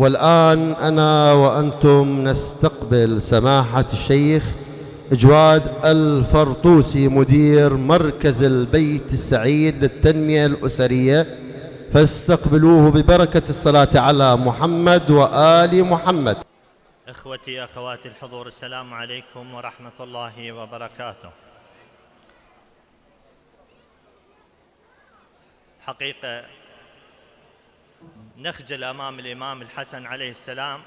والآن أنا وأنتم نستقبل سماحة الشيخ جواد الفرطوسي مدير مركز البيت السعيد للتنمية الأسرية. فاستقبلوه ببركة الصلاة على محمد وآل محمد. إخوتي أخواتي الحضور السلام عليكم ورحمة الله وبركاته. حقيقة نخجل أمام الإمام الحسن عليه السلام.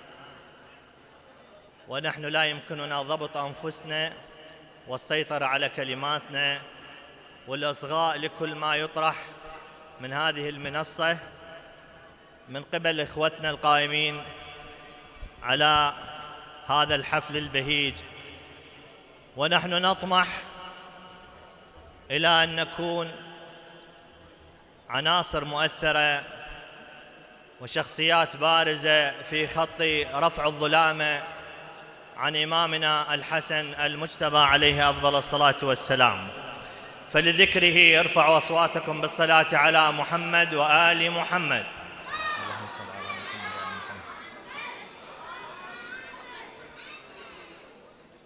ونحن لا يمكننا ضبط أنفسنا والسيطرة على كلماتنا. والأصغاء لكل ما يطرح من هذه المنصة من قبل إخوتنا القائمين على هذا الحفل البهيج. ونحن نطمح إلى أن نكون عناصر مؤثرة وشخصيات بارزة في خط رفع الظلامة عن إمامنا الحسن المجتبى عليه أفضل الصلاة والسلام. فلذكره ارفعوا أصواتكم بالصلاة على محمد وآل محمد.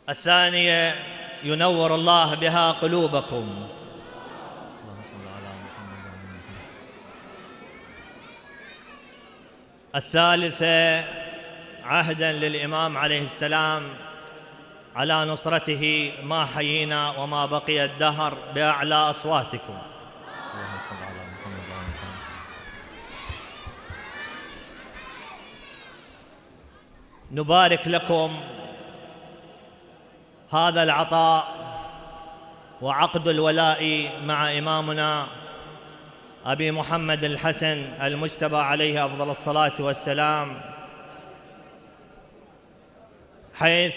الثانية ينور الله بها قلوبكم. الثالثة عهدا للإمام عليه السلام على نصرته ما حيينا وما بقي الدهر بأعلى أصواتكم. نبارك لكم هذا العطاء وعقد الولاء مع إمامنا أبي محمد الحسن المجتبى عليه أفضل الصلاة والسلام حيث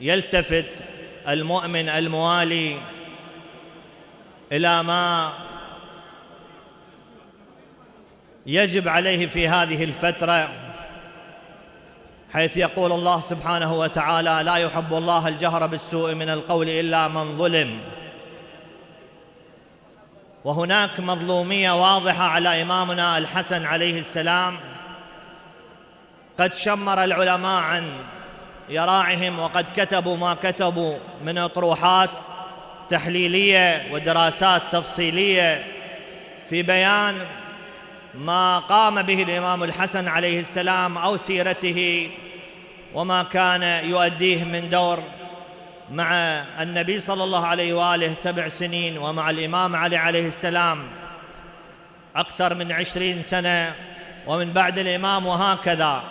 يلتفت المؤمن الموالي إلى ما يجب عليه في هذه الفترة حيث يقول الله سبحانه وتعالى لا يحب الله الجهر بالسوء من القول إلا من ظلم. وهناك مظلومية واضحة على إمامنا الحسن عليه السلام. قد شمر العلماء عن يراعهم وقد كتبوا ما كتبوا من اطروحات تحليلية ودراسات تفصيلية في بيان ما قام به الإمام الحسن عليه السلام أو سيرته وما كان يؤديه من دور. مع النبي صلى الله عليه وآله سبع سنين ومع الإمام علي عليه السلام أكثر من عشرين سنة ومن بعد الإمام وهكذا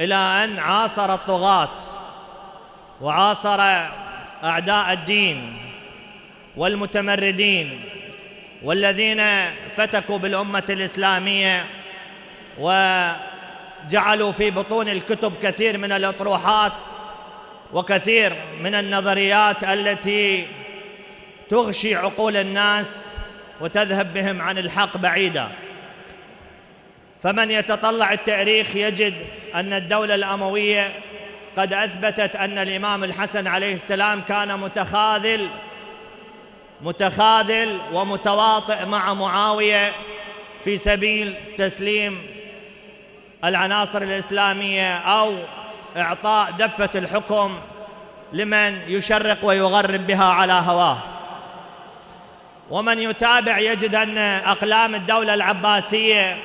إلى أن عاصر الطغاة وعاصر أعداء الدين والمتمردين والذين فتكوا بالأمة الإسلامية وجعلوا في بطون الكتب كثير من الأطروحات وكثير من النظريات التي تغشي عقول الناس وتذهب بهم عن الحق بعيدا. فمن يتطلع التاريخ يجد أن الدولة الأموية قد أثبتت أن الإمام الحسن عليه السلام كان متخاذل متخاذل ومتواطئ مع معاوية في سبيل تسليم العناصر الإسلامية أو إعطاء دفة الحكم لمن يشرق ويغرب بها على هواه. ومن يتابع يجد أن أقلام الدولة العباسية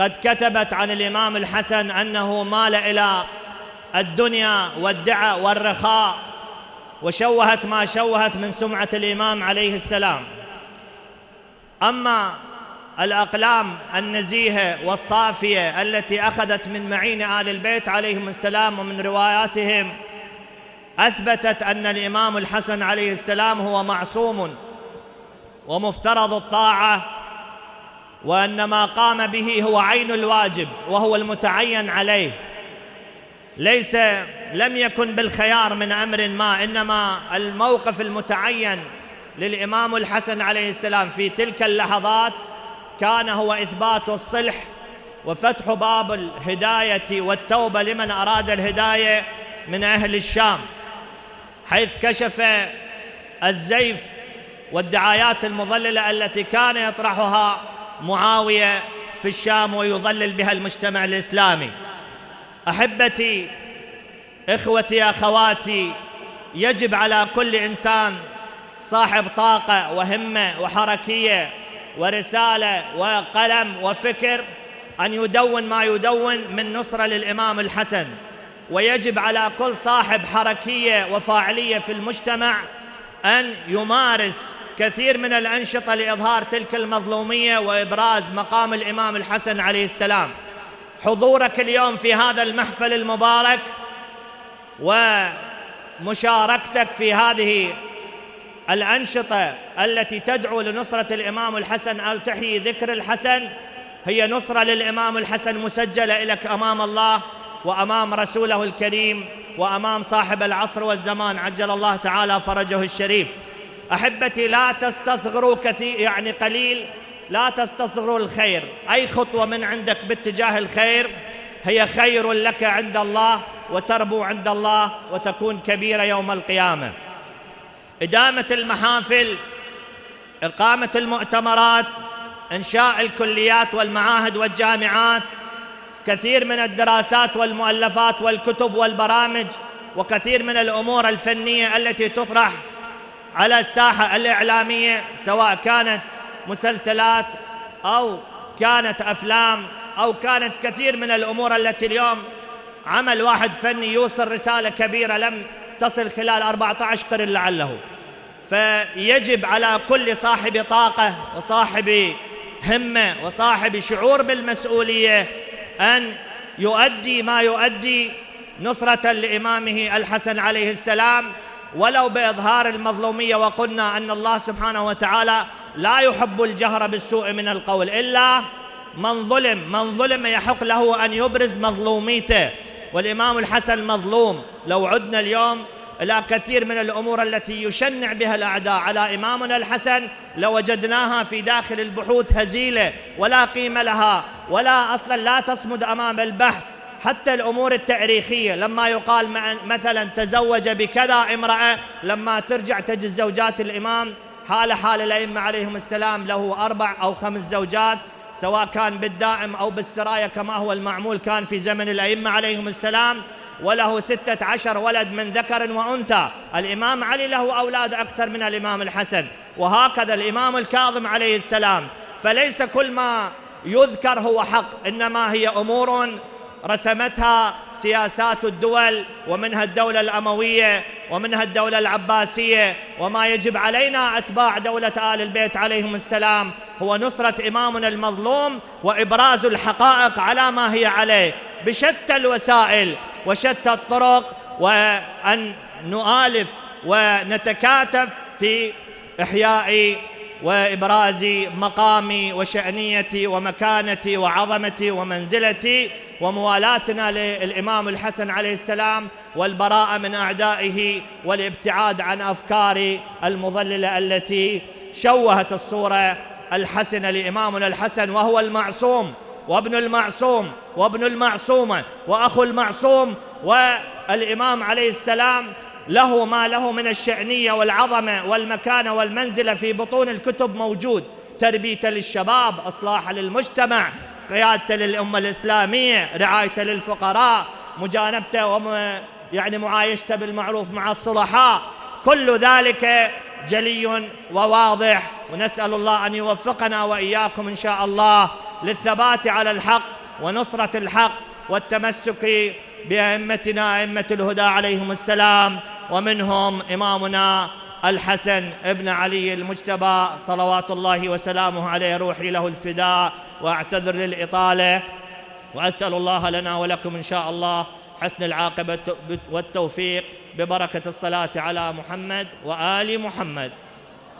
قد كتبت عن الإمام الحسن أنه مال إلى الدنيا والدعاء والرخاء وشوهت ما شوهت من سمعة الإمام عليه السلام. أما الأقلام النزيهة والصافية التي أخذت من معين آل البيت عليهم السلام ومن رواياتهم أثبتت أن الإمام الحسن عليه السلام هو معصوم ومفترض الطاعة وأن ما قام به هو عين الواجب وهو المتعين عليه. ليس لم يكن بالخيار من أمر ما إنما الموقف المتعين للإمام الحسن عليه السلام في تلك اللحظات كان هو إثبات الصلح وفتح باب الهداية والتوبة لمن أراد الهداية من أهل الشام حيث كشف الزيف والدعايات المضللة التي كان يطرحها معاوية في الشام ويظلل بها المجتمع الإسلامي. أحبتي إخوتي أخواتي يجب على كل إنسان صاحب طاقة وهمة وحركية ورسالة وقلم وفكر أن يدون ما يدون من نصرة للإمام الحسن. ويجب على كل صاحب حركية وفاعلية في المجتمع أن يمارس كثير من الأنشطة لإظهار تلك المظلومية وإبراز مقام الإمام الحسن عليه السلام. حضورك اليوم في هذا المحفل المبارك ومشاركتك في هذه الأنشطة التي تدعو لنصرة الإمام الحسن أو تحيي ذكر الحسن هي نصرة للإمام الحسن مسجلة لك أمام الله وأمام رسوله الكريم وأمام صاحب العصر والزمان عجل الله تعالى فرجه الشريف. أحبتي لا تستصغروا كثير يعني قليل لا تستصغروا الخير. أي خطوة من عندك باتجاه الخير هي خير لك عند الله وتربو عند الله وتكون كبيرة يوم القيامة. إدامة المحافل إقامة المؤتمرات إنشاء الكليات والمعاهد والجامعات كثير من الدراسات والمؤلفات والكتب والبرامج وكثير من الأمور الفنية التي تطرح على الساحة الإعلامية سواء كانت مسلسلات أو كانت أفلام أو كانت كثير من الأمور التي اليوم عمل واحد فني يوصل رسالة كبيرة لم تصل خلال 14 قرن لعله. فيجب على كل صاحب طاقة وصاحب همة وصاحب شعور بالمسؤولية أن يؤدي ما يؤدي نصرة لإمامه الحسن عليه السلام. ولو بإظهار المظلومية وقلنا أن الله سبحانه وتعالى لا يحب الجهر بالسوء من القول إلا من ظلم من ظلم يحق له أن يبرز مظلوميته. والإمام الحسن مظلوم. لو عدنا اليوم إلى كثير من الأمور التي يشنع بها الأعداء. على إمامنا الحسن لوجدناها في داخل البحوث هزيلة ولا قيمة لها ولا أصلا لا تصمد أمام البحث. حتى الأمور التاريخية لما يقال مثلا تزوج بكذا امرأة لما ترجع تجد زوجات الإمام حال حال الأئمة عليهم السلام له أربع أو خمس زوجات سواء كان بالدائم أو بالسرايا كما هو المعمول كان في زمن الأئمة عليهم السلام. وله ستة عشر ولد من ذكر وأنثى. الإمام علي له أولاد أكثر من الإمام الحسن. وهكذا الإمام الكاظم عليه السلام. فليس كل ما يذكر هو حق إنما هي أمور رسمتها سياسات الدول ومنها الدولة الأموية ومنها الدولة العباسية وما يجب علينا أتباع دولة آل البيت عليهم السلام. هو نصرة إمامنا المظلوم وإبراز الحقائق على ما هي عليه. بشتى الوسائل وشتى الطرق وأن نؤالف ونتكاتف في إحياء وإبراز مقامي وشأنيتي ومكانتي وعظمتي ومنزلتي وموالاتنا للإمام الحسن عليه السلام والبراءة من أعدائه والابتعاد عن أفكار المضللة التي شوهت الصورة الحسنة لإمامنا الحسن وهو المعصوم وابن المعصوم. وابن المعصومة وأخو المعصوم والإمام عليه السلام له ما له من الشأنية والعظمة والمكانة والمنزلة في بطون الكتب موجود. تربية للشباب إصلاح للمجتمع قيادته للأمة الإسلامية رعايته للفقراء مجانبته وم يعني معايشته بالمعروف مع الصلحاء. كل ذلك جلي وواضح ونسأل الله أن يوفقنا وإياكم إن شاء الله للثبات على الحق ونصرة الحق والتمسك بأئمتنا أئمة الهدى عليهم السلام. ومنهم إمامنا الحسن ابن علي المجتبى صلوات الله وسلامه عليه روحي له الفداء وأعتذر للإطالة. وأسأل الله لنا ولكم إن شاء الله حسن العاقبة والتوفيق ببركة الصلاة على محمد وآل محمد.